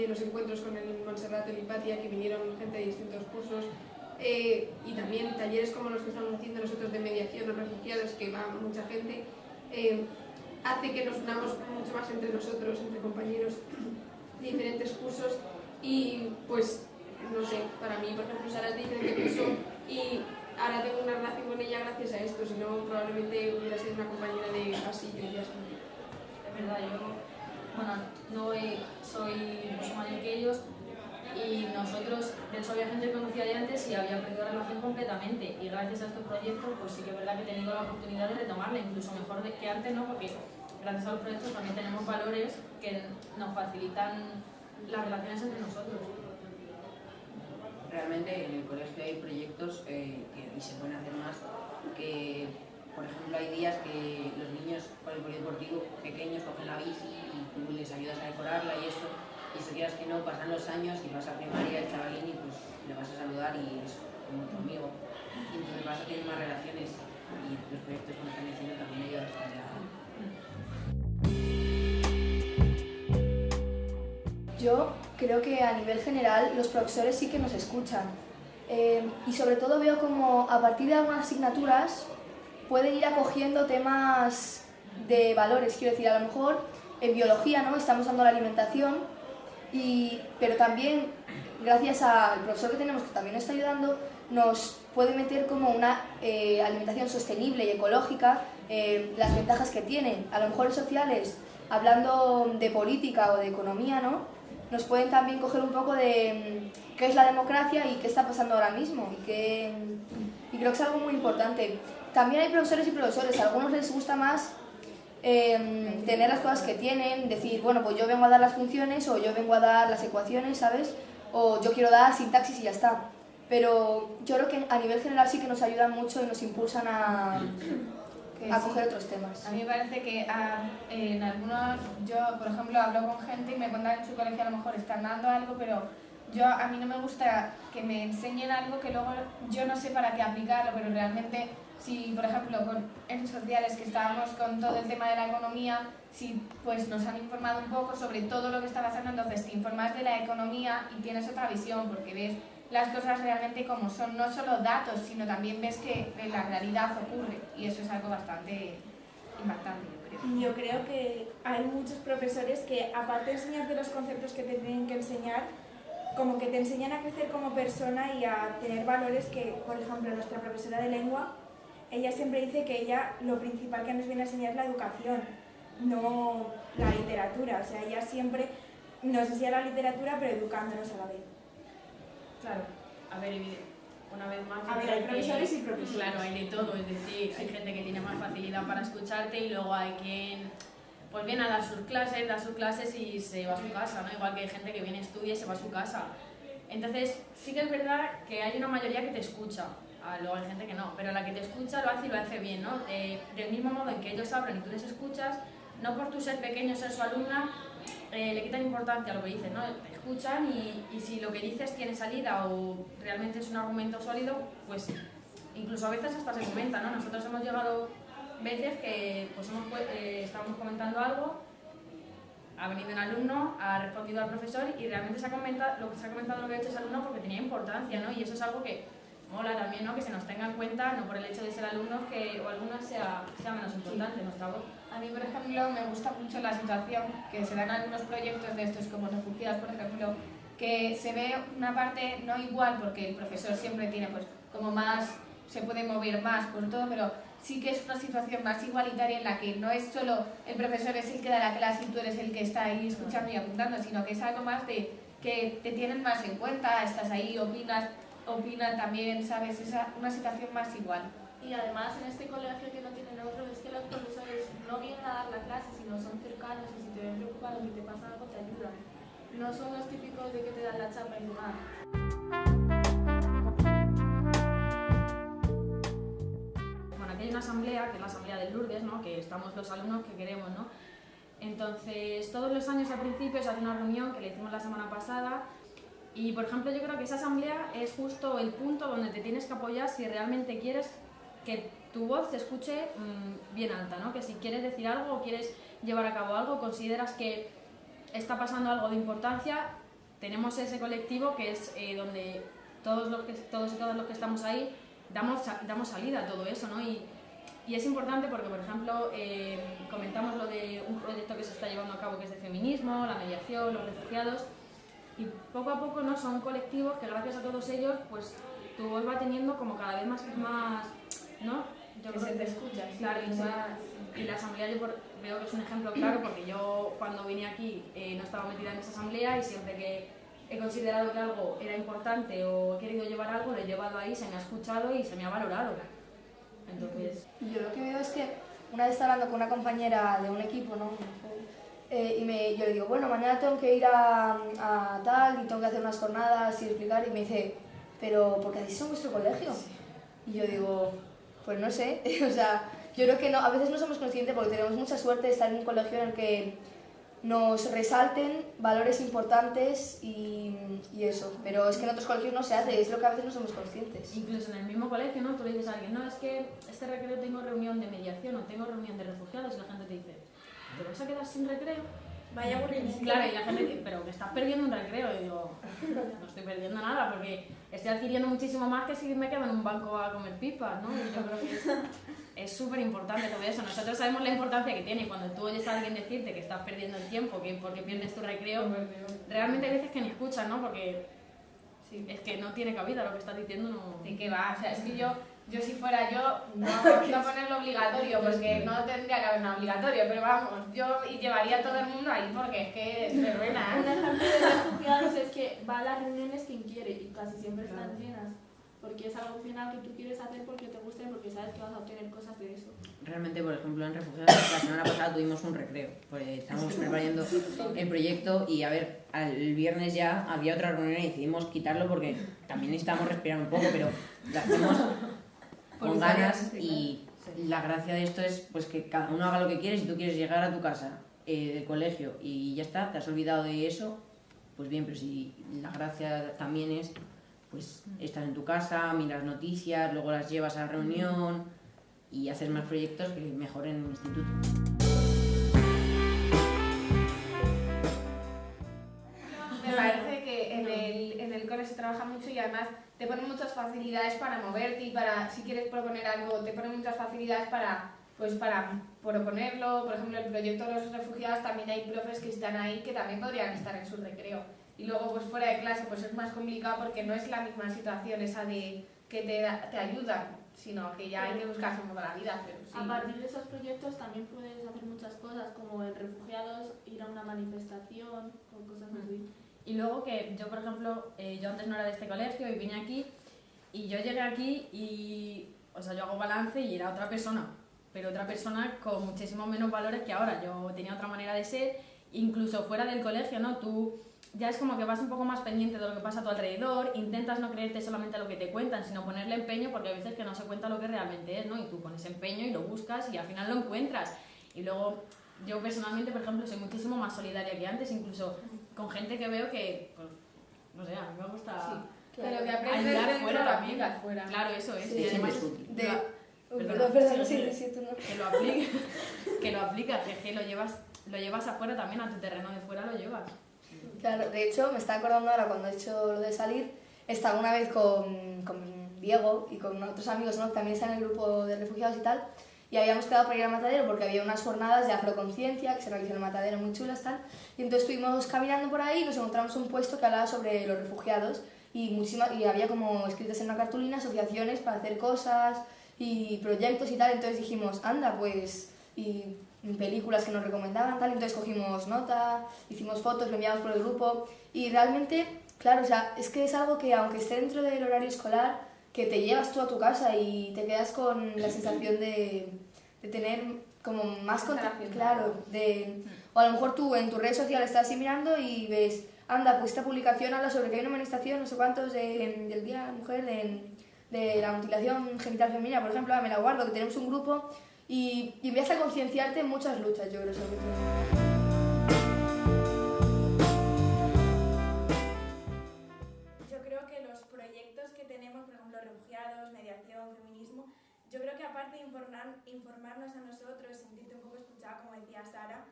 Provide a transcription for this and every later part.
de los encuentros con el Montserrat Lipatia, que vinieron gente de distintos cursos, eh, y también talleres como los que estamos haciendo nosotros de mediación a refugiados, que va mucha gente, eh, hace que nos unamos mucho más entre nosotros, entre compañeros de diferentes cursos y pues, no sé, para mí, por ejemplo, Sara es de diferente curso y ahora tengo una relación con ella gracias a esto, si no probablemente hubiera sido una compañera de pasillo y ya está. Es verdad, yo, bueno, no soy mucho mayor que ellos, y nosotros, de hecho había gente que conocía de antes y había perdido la relación completamente y gracias a este proyecto pues sí que es verdad que he tenido la oportunidad de retomarla, incluso mejor que antes, ¿no? porque gracias a los proyectos también tenemos valores que nos facilitan las relaciones entre nosotros. Realmente en el colegio hay proyectos eh, que, y se pueden hacer más que, por ejemplo, hay días que los niños con el polideportivo pequeños cogen la bici y tú les ayudas a decorarla y eso y si quieras que no, pasan los años y vas a primaria, el chavalín, y pues le vas a saludar y es como tu amigo. Y entonces vas a tener más relaciones y los proyectos que están diciendo también ayudan. Yo creo que a nivel general los profesores sí que nos escuchan. Eh, y sobre todo veo como a partir de algunas asignaturas pueden ir acogiendo temas de valores. Quiero decir, a lo mejor en biología ¿no? estamos dando la alimentación pero también, gracias al profesor que tenemos que también nos está ayudando, nos puede meter como una eh, alimentación sostenible y ecológica, eh, las ventajas que tienen. A lo mejor sociales, hablando de política o de economía, ¿no? nos pueden también coger un poco de mm, qué es la democracia y qué está pasando ahora mismo. Y, que, y creo que es algo muy importante. También hay profesores y profesores, a algunos les gusta más Em, tener las cosas que tienen, decir, bueno, pues yo vengo a dar las funciones o yo vengo a dar las ecuaciones, ¿sabes? O yo quiero dar sintaxis y ya está. Pero yo creo que a nivel general sí que nos ayudan mucho y nos impulsan a, a coger otros temas. A mí me parece que ah, en algunos, yo por ejemplo hablo con gente y me cuentan en su colegio a lo mejor están dando algo, pero yo a mí no me gusta que me enseñen algo que luego yo no sé para qué aplicarlo, pero realmente si, por ejemplo, con en sociales que estábamos con todo el tema de la economía, si pues nos han informado un poco sobre todo lo que está pasando, entonces te informas de la economía y tienes otra visión porque ves las cosas realmente como son, no solo datos, sino también ves que la realidad ocurre y eso es algo bastante impactante, yo creo. Yo creo que hay muchos profesores que aparte de enseñarte los conceptos que te tienen que enseñar, como que te enseñan a crecer como persona y a tener valores que, por ejemplo, nuestra profesora de lengua ella siempre dice que ella lo principal que nos viene a enseñar es la educación, no la literatura. O sea, ella siempre nos enseña la literatura pero educándonos a la vez. Claro, a ver, una vez más... A ver, hay profesores y profesores. Claro, hay de todo, es decir, hay gente que tiene más facilidad para escucharte y luego hay quien pues viene a dar sus clases, da sus clases y se va a su casa, ¿no? Igual que hay gente que viene, estudia y se va a su casa. Entonces, sí que es verdad que hay una mayoría que te escucha, Ah, luego hay gente que no, pero la que te escucha lo hace y lo hace bien, ¿no? del mismo modo en que ellos hablan y tú les escuchas, no por tu ser pequeño, ser su alumna, eh, le quitan importancia a lo que dices, ¿no? Te escuchan y, y, si lo que dices tiene salida o realmente es un argumento sólido, pues incluso a veces hasta se comenta, ¿no? Nosotros hemos llegado veces que pues hemos, eh, comentando algo, ha venido un alumno, ha respondido al profesor y realmente se ha comentado, lo que se ha comentado lo que ha hecho ese alumno porque tenía importancia, ¿no? Y eso es algo que mola también, ¿no? Que se nos tenga en cuenta, no por el hecho de ser alumnos, que o alumnas sea, sea menos importante nuestra voz. A mí, por ejemplo, me gusta mucho la situación que se dan algunos proyectos de estos como refugiados, por ejemplo, que se ve una parte no igual porque el profesor siempre tiene pues como más, se puede mover más por todo, pero sí que es una situación más igualitaria en la que no es solo el profesor es el que da la clase y tú eres el que está ahí escuchando y apuntando, sino que es algo más de que te tienen más en cuenta, estás ahí, opinas, opinan también, ¿sabes? Es una situación más igual. Y además en este colegio que no tienen otro es que los profesores no vienen a dar la clase, sino son cercanos y si te ven preocupado y te pasa algo te ayudan. No son los típicos de que te dan la chapa y nada. Bueno, aquí hay una asamblea, que es la asamblea de Lourdes, ¿no? que estamos los alumnos que queremos, ¿no? Entonces, todos los años al principio se hace una reunión que le hicimos la semana pasada y, por ejemplo, yo creo que esa asamblea es justo el punto donde te tienes que apoyar si realmente quieres que tu voz se escuche mm, bien alta, ¿no? Que si quieres decir algo o quieres llevar a cabo algo, consideras que está pasando algo de importancia, tenemos ese colectivo que es eh, donde todos, los que, todos y todas los que estamos ahí damos, damos salida a todo eso, ¿no? Y, y es importante porque, por ejemplo, eh, comentamos lo de un proyecto que se está llevando a cabo que es de feminismo, la mediación, los refugiados, y poco a poco no son colectivos que gracias a todos ellos, pues tu voz va teniendo como cada vez más, más ¿no? Yo que se te escucha. Claro, y, y la asamblea yo veo que es un ejemplo claro porque yo cuando vine aquí eh, no estaba metida en esa asamblea y siempre que he considerado que algo era importante o he querido llevar algo, lo he llevado ahí, se me ha escuchado y se me ha valorado. Entonces... Yo lo que veo es que una vez estaba hablando con una compañera de un equipo, ¿no? Eh, y me, yo le digo, bueno, mañana tengo que ir a, tal y tengo que hacer unas jornadas y explicar. Y me dice, pero ¿por qué hacéis en vuestro colegio? Y yo digo, pues no sé, o sea, yo creo que no, a veces no somos conscientes porque tenemos mucha suerte de estar en un colegio en el que nos resalten valores importantes y, y, eso. Pero es que en otros colegios no se hace, es lo que a veces no somos conscientes. Incluso en el mismo colegio, ¿no? Tú le dices a alguien, no, es que este recreo tengo reunión de mediación o tengo reunión de refugiados y la gente te dice, ¿te vas a quedar sin recreo? Vaya aburrimiento. Claro, y la gente dice, pero que estás perdiendo un recreo. Y digo, no estoy perdiendo nada porque estoy adquiriendo muchísimo más que si me quedo en un banco a comer pipas, ¿no? Y yo creo que es súper importante todo eso. Nosotros sabemos la importancia que tiene y cuando tú oyes a alguien decirte que estás perdiendo el tiempo, que porque pierdes tu recreo, realmente hay veces que ni escuchas, ¿no? Porque sí, es que no tiene cabida lo que estás diciendo. No... ¿De qué va? O sea, es que yo yo si fuera yo, no, no ponerlo obligatorio, pues que no tendría que haber nada obligatorio, pero vamos, yo llevaría a todo el mundo ahí porque es que es verbena. Un ejemplo de refugiados es que va a las reuniones quien quiere y casi siempre están llenas porque es algo opcional que tú quieres hacer porque te gusta y porque sabes que vas a obtener cosas de eso. Realmente, por ejemplo, en Refugiados, la semana pasada tuvimos un recreo, pues estábamos preparando el proyecto y a ver, el viernes ya había otra reunión y decidimos quitarlo porque también necesitamos respirar un poco, pero lo hacemos con ganas y la gracia de esto es pues que cada uno haga lo que quiere, si tú quieres llegar a tu casa eh, de colegio y ya está, te has olvidado de eso, pues bien, pero si la gracia también es pues estás en tu casa, miras noticias, luego las llevas a la reunión y haces más proyectos que mejor en el instituto. Me parece que en el, en el cole se trabaja mucho y además te ponen muchas facilidades para moverte y para, si quieres proponer algo, te ponen muchas facilidades para, pues para proponerlo. Por ejemplo, el proyecto de los refugiados también hay profes que están ahí que también podrían estar en su recreo. Y luego, pues fuera de clase, pues es más complicado porque no es la misma situación esa de que te, te ayudan, sino que ya hay que buscarse un poco la vida. Pero sí. A partir de esos proyectos también puedes hacer muchas cosas, como en refugiados, ir a una manifestación o cosas así. Y luego que yo, por ejemplo, eh, yo antes no era de este colegio y vine aquí y yo llegué aquí y, o sea, yo hago balance y era otra persona, pero otra persona con muchísimos menos valores que ahora. Yo tenía otra manera de ser, incluso fuera del colegio, ¿no? Tú ya es como que vas un poco más pendiente de lo que pasa a tu alrededor, intentas no creerte solamente lo que te cuentan, sino ponerle empeño porque a veces que no se cuenta lo que realmente es, ¿no? Y tú pones empeño y lo buscas y al final lo encuentras. Y luego yo personalmente, por ejemplo, soy muchísimo más solidaria que antes, incluso con gente que veo que, pues, no sé, a mí me gusta sí, claro. pero que aprendes ayudar fuera también. Fuera. Claro, eso es. Sí, y además, es de... Perdón, perdón, perdón, sí, sí, tú no. Que lo apliques, que lo aplicas, que, que lo llevas, lo llevas afuera también, a tu terreno de fuera lo llevas. Claro, de hecho, me está acordando ahora cuando he hecho lo de salir, estaba una vez con, con Diego y con otros amigos ¿no? que también están en el grupo de refugiados y tal, y habíamos quedado para ir al matadero porque había unas jornadas de afroconciencia que se realizan en el matadero muy chulas tal, y entonces estuvimos caminando por ahí y nos encontramos un puesto que hablaba sobre los refugiados y, muchísimas, y había como escritas en una cartulina asociaciones para hacer cosas y proyectos y tal, entonces dijimos, anda, pues... Y películas que nos recomendaban, tal, entonces cogimos nota, hicimos fotos, lo enviamos por el grupo. Y realmente, claro, o sea, es que es algo que aunque esté dentro del horario escolar, que te llevas tú a tu casa y te quedas con la sensación de, de tener como más contacto, claro, de, o a lo mejor tú en tu red social estás así mirando y ves, anda, pues esta publicación habla sobre que hay una manifestación, no sé cuántos, de, del Día de la Mujer, de, de la mutilación genital femenina, por ejemplo, me la guardo, que tenemos un grupo y, y empiezas a concienciarte en muchas luchas, yo creo, sobre todo. Refugiados, mediación, feminismo, yo creo que aparte de informar, informarnos a nosotros, sentirte un poco escuchada, como decía Sara,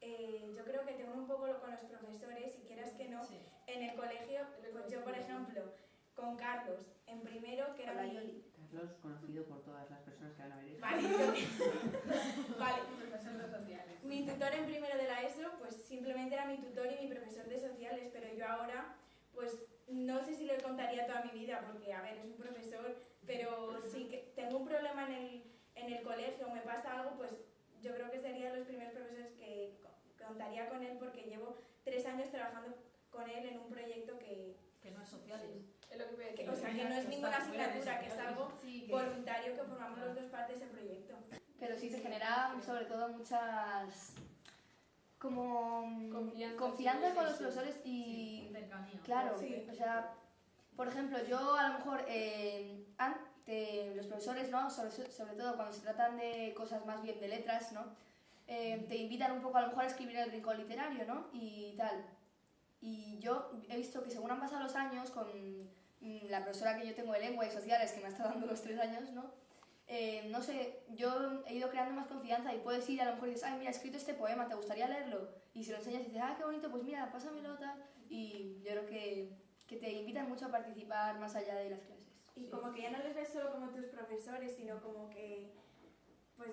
eh, yo creo que te une un poco con los profesores, y quieras que no, Sí. en el colegio, pues yo por ejemplo, con Carlos, en primero, que era Hola, mi- Yoli. Carlos, conocido por todas las personas que van a ver esto. Vale, yo- vale. Mi tutor en primero de la ESO, pues simplemente era mi tutor y mi profesor de sociales, pero yo ahora, pues no sé si le porque a ver, es un profesor, pero si tengo un problema en el, en el colegio o me pasa algo, pues yo creo que serían los primeros profesores que co- contaría con él, porque llevo tres años trabajando con él en un proyecto que, Que no es sociales. Es lo que voy a que- decir. o sea, que no es ninguna asignatura, que es algo Sí, que- voluntario que formamos los dos partes del proyecto. Pero sí se genera sobre todo muchas como Confianza, confianza sí, con sí, los sí. profesores Sí, y cercanía. claro, Sí. o sea, por ejemplo, yo a lo mejor eh, ante los profesores, ¿no? Sobre, sobre todo cuando se tratan de cosas más bien de letras, ¿no? Eh, te invitan un poco a lo mejor a escribir el rincón literario, ¿no? Y tal. Y yo he visto que según han pasado los años, con mm, la profesora que yo tengo de lengua y sociales, que me ha estado dando los tres años, ¿no? Eh, no sé, yo he ido creando más confianza y puedes ir a lo mejor y dices, ay, mira, he escrito este poema, ¿te gustaría leerlo? Y si lo enseñas y dices, ah, qué bonito, pues mira, pásamelo, tal. Y yo creo que, que te invitan mucho a participar más allá de las clases. Y como que ya no les ves solo como tus profesores, sino como que, pues,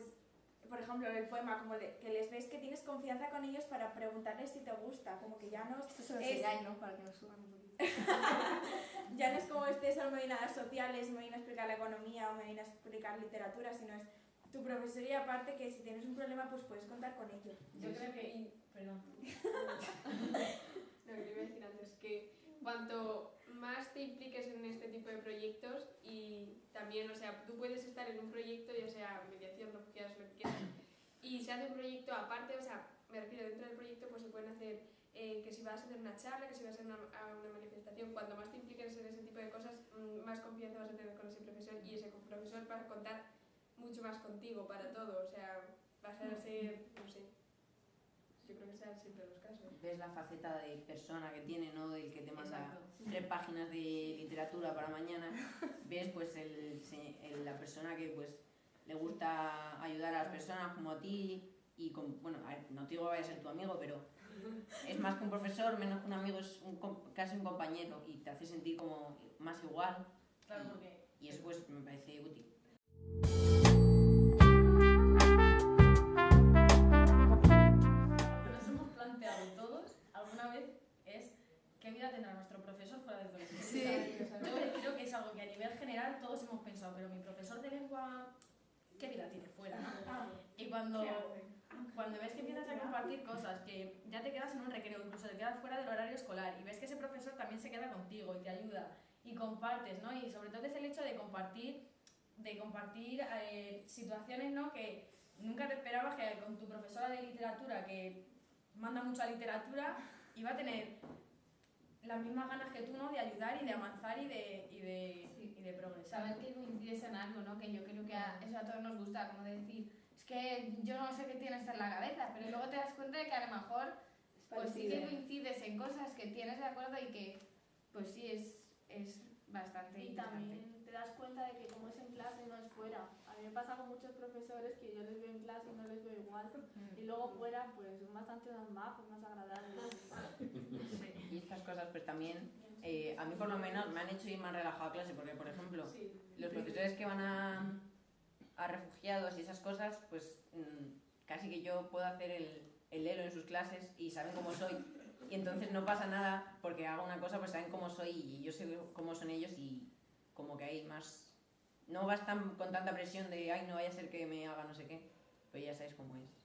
por ejemplo, el poema, como le- que les ves que tienes confianza con ellos para preguntarles si te gusta, como que ya no, Esto se lo es, ¿no? Para que nos suban un poquito. ya no es como este solo me viene a dar sociales, me viene a explicar la economía o me viene a explicar literatura, sino es tu profesor y aparte que si tienes un problema pues puedes contar con ellos. Yo creo que. Perdón. Lo que iba a decir antes, que cuanto más te impliques en este tipo de proyectos y también, o sea, tú puedes estar en un proyecto, ya sea mediación, refugiados, lo que quieras, y se hace un proyecto aparte, o sea, me refiero, dentro del proyecto pues se pueden hacer, eh, que si vas a hacer una charla, que si vas a, una, a una manifestación, cuanto más te impliques en ese tipo de cosas, mm, más confianza vas a tener con ese profesor y ese profesor va a contar mucho más contigo para todo, o sea, vas a ser, no sé, yo creo que sean siempre los casos. Ves la faceta de persona que tiene, ¿no? Del que te manda tres páginas de literatura para mañana. Ves pues el, el- la persona que pues le gusta ayudar a las personas como a ti y con, bueno, no te digo que vaya a ser tu amigo, pero es más que un profesor, menos que un amigo, es un casi un compañero y te hace sentir como más igual Claro, porque. y eso pues me parece útil. Qué vida tendrá nuestro profesor fuera del colegio. Sí. Yo creo que es algo que a nivel general todos hemos pensado, pero mi profesor de lengua, ¿qué vida tiene fuera? no? Y cuando, cuando ves que empiezas a compartir cosas, que ya te quedas en un recreo, incluso te quedas fuera del horario escolar, y ves que ese profesor también se queda contigo y te ayuda, y compartes, ¿no? Y sobre todo es el hecho de compartir, de compartir eh, situaciones, ¿no? Que nunca te esperabas que con tu profesora de literatura, que manda mucho a literatura, iba a tener las mismas ganas que tú, ¿no? De ayudar y de avanzar y de, y de, Sí. y de progresar. Saber que coincides en algo, ¿no? Que yo creo que a, eso a todos nos gusta, como de decir, es que yo no sé qué tienes en la cabeza, pero luego te das cuenta de que a lo mejor pues sí que coincides en cosas que tienes de acuerdo y que pues sí es, es bastante Y también te das cuenta de que como es en clase no es fuera. A mí me pasa con muchos profesores que yo les veo en clase y no les veo igual. Y luego fuera pues son bastante más majos, más agradables. Y estas cosas pues también, eh, a mí por lo menos me han hecho ir más relajado a clase, porque por ejemplo, Sí. los profesores que van a, a refugiados y esas cosas, pues mm, casi que yo puedo hacer el, el lelo en sus clases y saben cómo soy. Y entonces no pasa nada porque hago una cosa, pues saben cómo soy y yo sé cómo son ellos y como que hay más... No vas tan, con tanta presión de, ay, no vaya a ser que me haga no sé qué, pues ya sabéis cómo es.